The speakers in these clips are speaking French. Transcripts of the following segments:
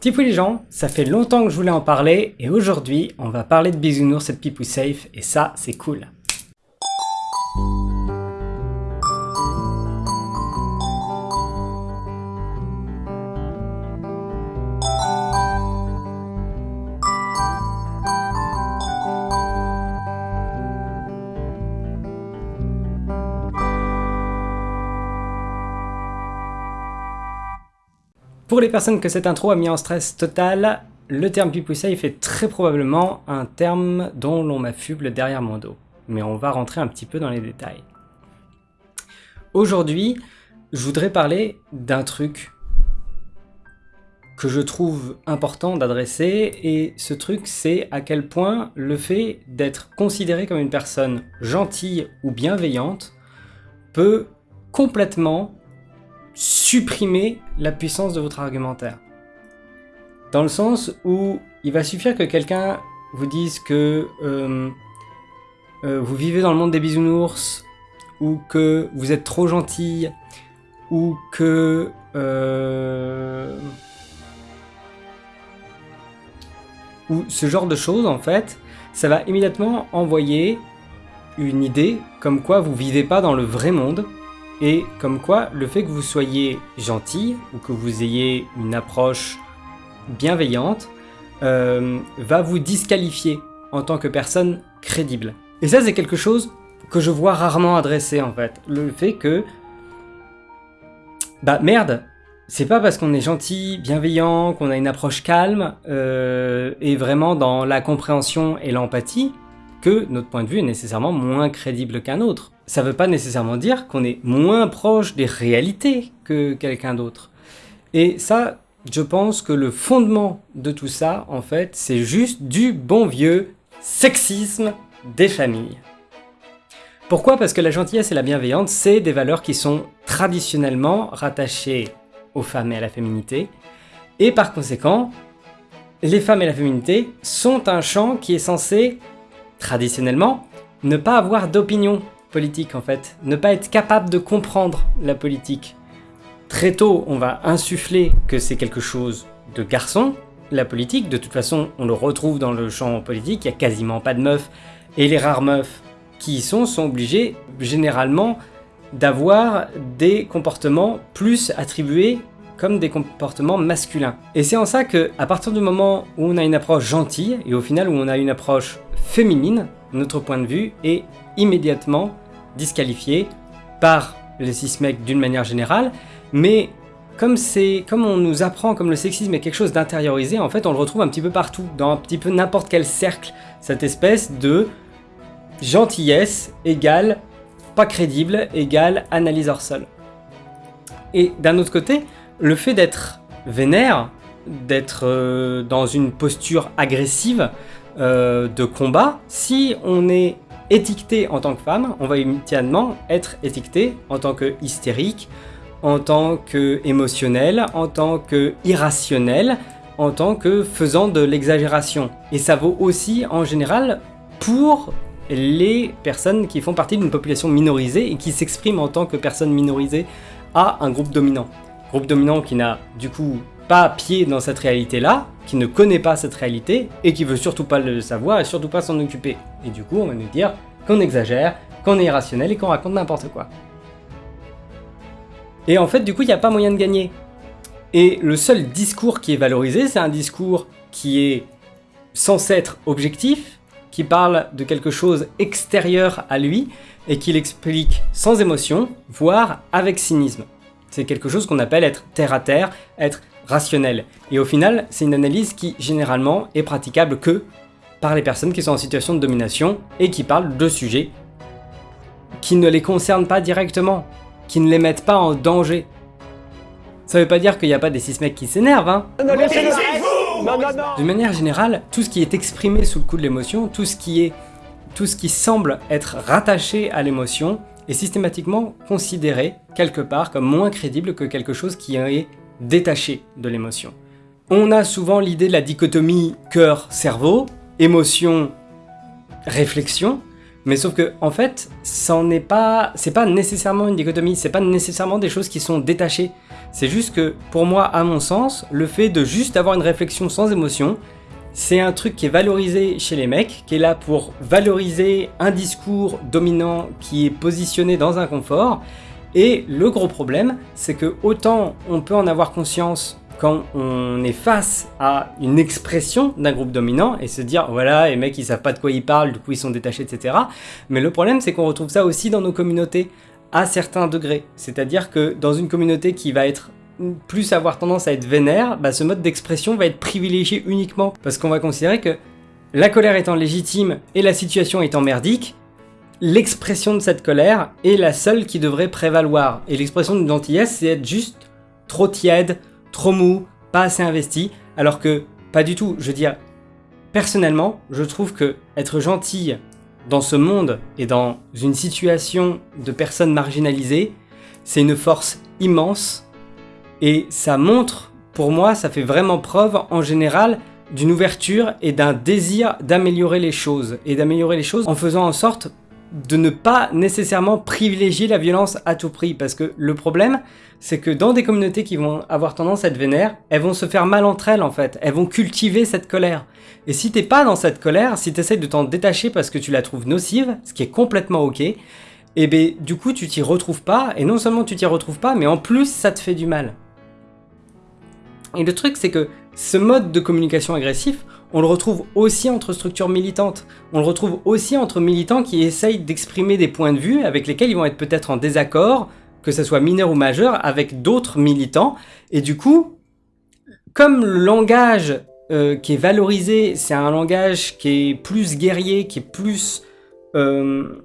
Tipou les gens, ça fait longtemps que je voulais en parler et aujourd'hui on va parler de bisounours et de Pipou Safe et ça c'est cool. Pour les personnes que cette intro a mis en stress total, le terme Pipou Safe est très probablement un terme dont l'on m'affuble derrière mon dos. Mais on va rentrer un petit peu dans les détails. Aujourd'hui, je voudrais parler d'un truc que je trouve important d'adresser, et ce truc c'est à quel point le fait d'être considéré comme une personne gentille ou bienveillante peut complètement supprimer la puissance de votre argumentaire. Dans le sens où il va suffire que quelqu'un vous dise que euh, euh, vous vivez dans le monde des bisounours, ou que vous êtes trop gentil, ou que... Euh, ou ce genre de choses, en fait, ça va immédiatement envoyer une idée comme quoi vous vivez pas dans le vrai monde, et comme quoi, le fait que vous soyez gentil, ou que vous ayez une approche bienveillante, euh, va vous disqualifier en tant que personne crédible. Et ça, c'est quelque chose que je vois rarement adressé, en fait. Le fait que... Bah merde c'est pas parce qu'on est gentil, bienveillant, qu'on a une approche calme, euh, et vraiment dans la compréhension et l'empathie, que notre point de vue est nécessairement moins crédible qu'un autre ça ne veut pas nécessairement dire qu'on est moins proche des réalités que quelqu'un d'autre. Et ça, je pense que le fondement de tout ça, en fait, c'est juste du bon vieux sexisme des familles. Pourquoi? Parce que la gentillesse et la bienveillance, c'est des valeurs qui sont traditionnellement rattachées aux femmes et à la féminité, et par conséquent, les femmes et la féminité sont un champ qui est censé, traditionnellement, ne pas avoir d'opinion, politique en fait. Ne pas être capable de comprendre la politique. Très tôt, on va insuffler que c'est quelque chose de garçon, la politique. De toute façon, on le retrouve dans le champ politique, il n'y a quasiment pas de meufs. Et les rares meufs qui y sont sont obligés généralement d'avoir des comportements plus attribués comme des comportements masculins. Et c'est en ça que, à partir du moment où on a une approche gentille, et au final où on a une approche féminine, notre point de vue est immédiatement disqualifié par les cis-mecs d'une manière générale, mais comme, comme on nous apprend comme le sexisme est quelque chose d'intériorisé, en fait on le retrouve un petit peu partout, dans un petit peu n'importe quel cercle, cette espèce de gentillesse égale pas crédible égale analyse hors sol. Et d'un autre côté, le fait d'être vénère, d'être euh, dans une posture agressive euh, de combat, si on est étiqueté en tant que femme, on va immédiatement être étiqueté en tant que hystérique, en tant que émotionnel, en tant que irrationnel, en tant que faisant de l'exagération. Et ça vaut aussi en général pour les personnes qui font partie d'une population minorisée et qui s'expriment en tant que personnes minorisées à un groupe dominant. Groupe dominant qui n'a du coup pas pied dans cette réalité-là, qui ne connaît pas cette réalité, et qui veut surtout pas le savoir et surtout pas s'en occuper. Et du coup, on va nous dire qu'on exagère, qu'on est irrationnel et qu'on raconte n'importe quoi. Et en fait, du coup, il n'y a pas moyen de gagner. Et le seul discours qui est valorisé, c'est un discours qui est censé être objectif, qui parle de quelque chose extérieur à lui, et qui l'explique sans émotion, voire avec cynisme. C'est quelque chose qu'on appelle être terre à terre, être rationnel. Et au final, c'est une analyse qui, généralement, est praticable que par les personnes qui sont en situation de domination et qui parlent de sujets qui ne les concernent pas directement, qui ne les mettent pas en danger. Ça veut pas dire qu'il n'y a pas des six mecs qui s'énervent, hein De manière générale, tout ce qui est exprimé sous le coup de l'émotion, tout ce qui est... tout ce qui semble être rattaché à l'émotion, est systématiquement considéré, quelque part, comme moins crédible que quelque chose qui est détaché de l'émotion. On a souvent l'idée de la dichotomie cœur-cerveau, émotion-réflexion, Mais sauf que, en fait, ça n'est pas, c'est pas nécessairement une dichotomie, c'est pas nécessairement des choses qui sont détachées. C'est juste que, pour moi, à mon sens, le fait de juste avoir une réflexion sans émotion, c'est un truc qui est valorisé chez les mecs, qui est là pour valoriser un discours dominant qui est positionné dans un confort. Et le gros problème, c'est que autant on peut en avoir conscience quand on est face à une expression d'un groupe dominant et se dire voilà les mecs ils savent pas de quoi ils parlent du coup ils sont détachés etc mais le problème c'est qu'on retrouve ça aussi dans nos communautés à certains degrés c'est à dire que dans une communauté qui va être plus avoir tendance à être vénère bah, ce mode d'expression va être privilégié uniquement parce qu'on va considérer que la colère étant légitime et la situation étant merdique l'expression de cette colère est la seule qui devrait prévaloir et l'expression de gentillesse c'est être juste trop tiède trop mou, pas assez investi, alors que pas du tout. Je veux dire, personnellement, je trouve que être gentil dans ce monde et dans une situation de personnes marginalisées, c'est une force immense et ça montre, pour moi, ça fait vraiment preuve en général d'une ouverture et d'un désir d'améliorer les choses et d'améliorer les choses en faisant en sorte de ne pas nécessairement privilégier la violence à tout prix. Parce que le problème, c'est que dans des communautés qui vont avoir tendance à être vénères, elles vont se faire mal entre elles en fait. Elles vont cultiver cette colère. Et si t'es pas dans cette colère, si tu essaies de t'en détacher parce que tu la trouves nocive, ce qui est complètement ok, et eh ben du coup tu t'y retrouves pas, et non seulement tu t'y retrouves pas, mais en plus ça te fait du mal. Et le truc c'est que ce mode de communication agressif, on le retrouve aussi entre structures militantes. On le retrouve aussi entre militants qui essayent d'exprimer des points de vue avec lesquels ils vont être peut-être en désaccord, que ce soit mineur ou majeur, avec d'autres militants. Et du coup, comme le langage euh, qui est valorisé, c'est un langage qui est plus guerrier, qui est plus... Euh,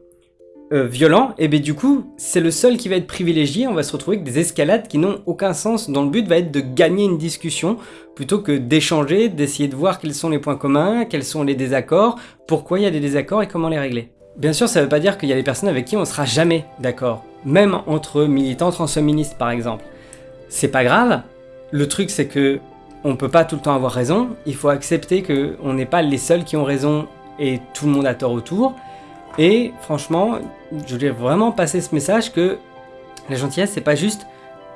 euh, violent, et bien du coup, c'est le seul qui va être privilégié, on va se retrouver avec des escalades qui n'ont aucun sens, dont le but va être de gagner une discussion, plutôt que d'échanger, d'essayer de voir quels sont les points communs, quels sont les désaccords, pourquoi il y a des désaccords et comment les régler. Bien sûr, ça veut pas dire qu'il y a des personnes avec qui on sera jamais d'accord, même entre militants transféministes par exemple. C'est pas grave, le truc c'est que on peut pas tout le temps avoir raison, il faut accepter que on n'est pas les seuls qui ont raison et tout le monde a tort autour, et franchement, je voulais vraiment passer ce message que la gentillesse, c'est pas juste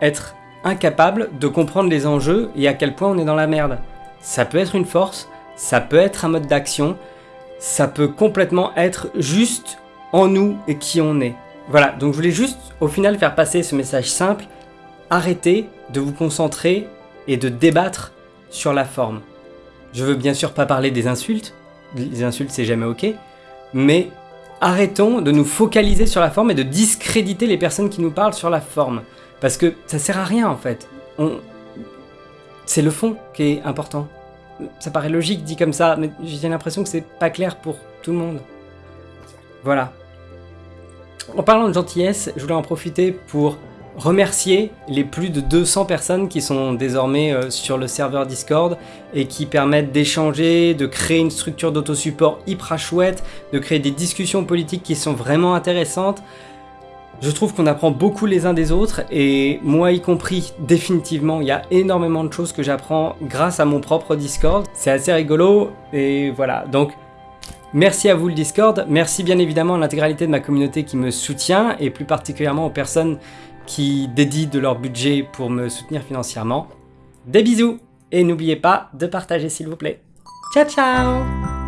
être incapable de comprendre les enjeux et à quel point on est dans la merde. Ça peut être une force, ça peut être un mode d'action, ça peut complètement être juste en nous et qui on est. Voilà, donc je voulais juste au final faire passer ce message simple, arrêtez de vous concentrer et de débattre sur la forme. Je veux bien sûr pas parler des insultes, les insultes c'est jamais ok, mais arrêtons de nous focaliser sur la forme et de discréditer les personnes qui nous parlent sur la forme. Parce que ça sert à rien en fait. C'est le fond qui est important. Ça paraît logique dit comme ça, mais j'ai l'impression que c'est pas clair pour tout le monde. Voilà. En parlant de gentillesse, je voulais en profiter pour remercier les plus de 200 personnes qui sont désormais euh, sur le serveur Discord et qui permettent d'échanger, de créer une structure d'autosupport hyper chouette, de créer des discussions politiques qui sont vraiment intéressantes. Je trouve qu'on apprend beaucoup les uns des autres et moi y compris définitivement, il y a énormément de choses que j'apprends grâce à mon propre Discord. C'est assez rigolo et voilà, donc Merci à vous le Discord, merci bien évidemment à l'intégralité de ma communauté qui me soutient et plus particulièrement aux personnes qui dédient de leur budget pour me soutenir financièrement. Des bisous et n'oubliez pas de partager s'il vous plaît. Ciao ciao